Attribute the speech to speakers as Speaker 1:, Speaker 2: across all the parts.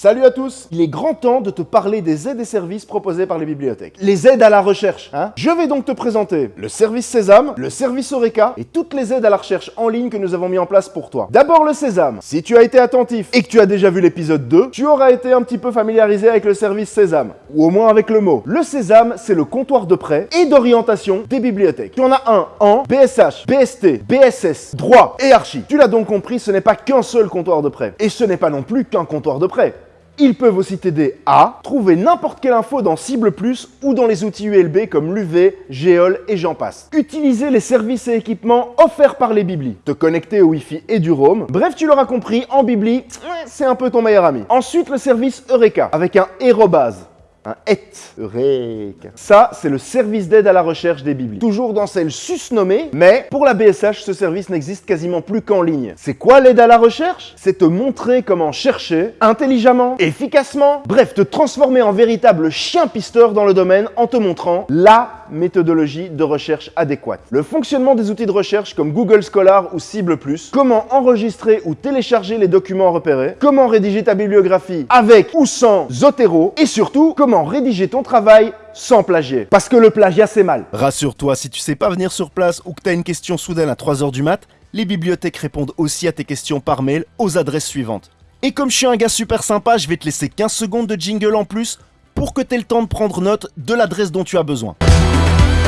Speaker 1: Salut à tous Il est grand temps de te parler des aides et services proposés par les bibliothèques. Les aides à la recherche, hein Je vais donc te présenter le service Sésame, le service Eureka et toutes les aides à la recherche en ligne que nous avons mis en place pour toi. D'abord le Sésame. Si tu as été attentif et que tu as déjà vu l'épisode 2, tu auras été un petit peu familiarisé avec le service Sésame, ou au moins avec le mot. Le Sésame, c'est le comptoir de prêt et d'orientation des bibliothèques. Tu en as un en BSH, BST, BSS, droit et archi. Tu l'as donc compris, ce n'est pas qu'un seul comptoir de prêt. Et ce n'est pas non plus qu'un comptoir de prêt. Ils peuvent aussi t'aider à trouver n'importe quelle info dans Cible Plus ou dans les outils ULB comme l'UV, Géol et j'en passe. Utiliser les services et équipements offerts par les Bibli. Te connecter au Wi-Fi et du Roam. Bref, tu l'auras compris, en Bibli, c'est un peu ton meilleur ami. Ensuite, le service Eureka avec un Aérobase un et. Eureka. Ça, c'est le service d'aide à la recherche des Biblies. Toujours dans celle susnommée, mais pour la BSH, ce service n'existe quasiment plus qu'en ligne. C'est quoi l'aide à la recherche? C'est te montrer comment chercher intelligemment, efficacement, bref, te transformer en véritable chien pisteur dans le domaine en te montrant la méthodologie de recherche adéquate. Le fonctionnement des outils de recherche comme Google Scholar ou Cible+, comment enregistrer ou télécharger les documents repérés, comment rédiger ta bibliographie avec ou sans Zotero, et surtout, comment rédiger ton travail sans plagier. Parce que le plagiat, c'est mal.
Speaker 2: Rassure-toi, si tu sais pas venir sur place ou que tu as une question soudaine à 3h du mat, les bibliothèques répondent aussi à tes questions par mail aux adresses suivantes. Et comme je suis un gars super sympa, je vais te laisser 15 secondes de jingle en plus pour que tu aies le temps de prendre note de l'adresse dont tu as besoin.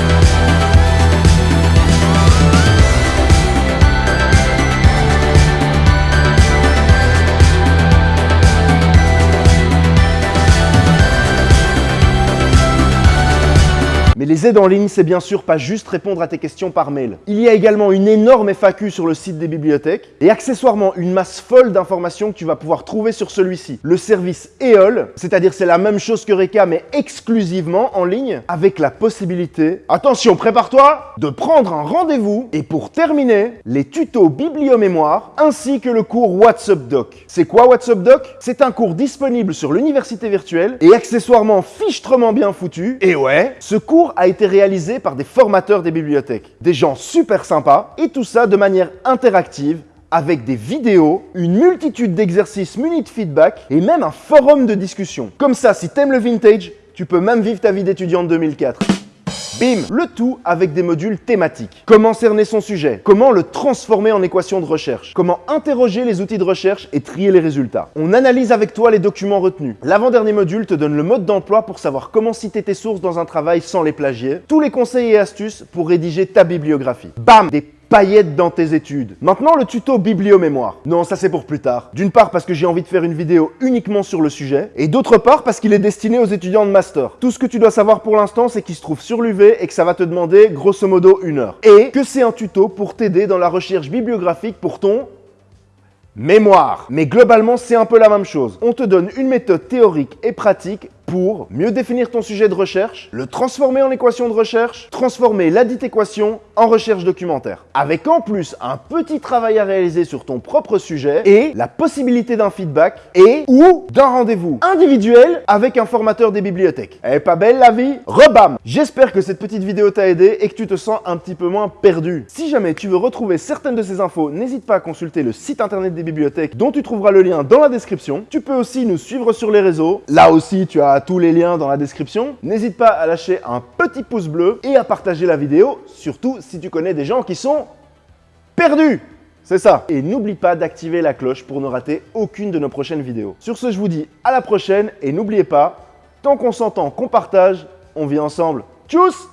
Speaker 1: Mais les aides en ligne, c'est bien sûr pas juste répondre à tes questions par mail. Il y a également une énorme FAQ sur le site des bibliothèques et accessoirement une masse folle d'informations que tu vas pouvoir trouver sur celui-ci. Le service EOL, c'est-à-dire c'est la même chose que Reka mais exclusivement en ligne avec la possibilité, attention, prépare-toi, de prendre un rendez-vous et pour terminer, les tutos bibliomémoire ainsi que le cours WhatsApp Doc. C'est quoi WhatsApp Doc? C'est un cours disponible sur l'université virtuelle et accessoirement fichtrement bien foutu. Et ouais, ce cours a été réalisé par des formateurs des bibliothèques. Des gens super sympas et tout ça de manière interactive avec des vidéos, une multitude d'exercices munis de feedback et même un forum de discussion. Comme ça, si t'aimes le vintage, tu peux même vivre ta vie d'étudiant de 2004. Bim Le tout avec des modules thématiques. Comment cerner son sujet? Comment le transformer en équation de recherche? Comment interroger les outils de recherche et trier les résultats? On analyse avec toi les documents retenus. L'avant-dernier module te donne le mode d'emploi pour savoir comment citer tes sources dans un travail sans les plagier. Tous les conseils et astuces pour rédiger ta bibliographie. Bam paillettes dans tes études. Maintenant, le tuto bibliomémoire. Non, ça c'est pour plus tard. D'une part parce que j'ai envie de faire une vidéo uniquement sur le sujet, et d'autre part parce qu'il est destiné aux étudiants de master. Tout ce que tu dois savoir pour l'instant, c'est qu'il se trouve sur l'UV et que ça va te demander grosso modo une heure. Et que c'est un tuto pour t'aider dans la recherche bibliographique pour ton mémoire. Mais globalement, c'est un peu la même chose. On te donne une méthode théorique et pratique pour mieux définir ton sujet de recherche, le transformer en équation de recherche, transformer la dite équation en recherche documentaire. Avec en plus un petit travail à réaliser sur ton propre sujet et la possibilité d'un feedback et ou d'un rendez-vous individuel avec un formateur des bibliothèques. Elle est pas belle la vie? Rebam J'espère que cette petite vidéo t'a aidé et que tu te sens un petit peu moins perdu. Si jamais tu veux retrouver certaines de ces infos, n'hésite pas à consulter le site internet des bibliothèques dont tu trouveras le lien dans la description. Tu peux aussi nous suivre sur les réseaux. Là aussi, tu as tous les liens dans la description. N'hésite pas à lâcher un petit pouce bleu et à partager la vidéo, surtout si tu connais des gens qui sont perdus. C'est ça. Et n'oublie pas d'activer la cloche pour ne rater aucune de nos prochaines vidéos. Sur ce, je vous dis à la prochaine et n'oubliez pas, tant qu'on s'entend, qu'on partage, on vit ensemble. Tchuss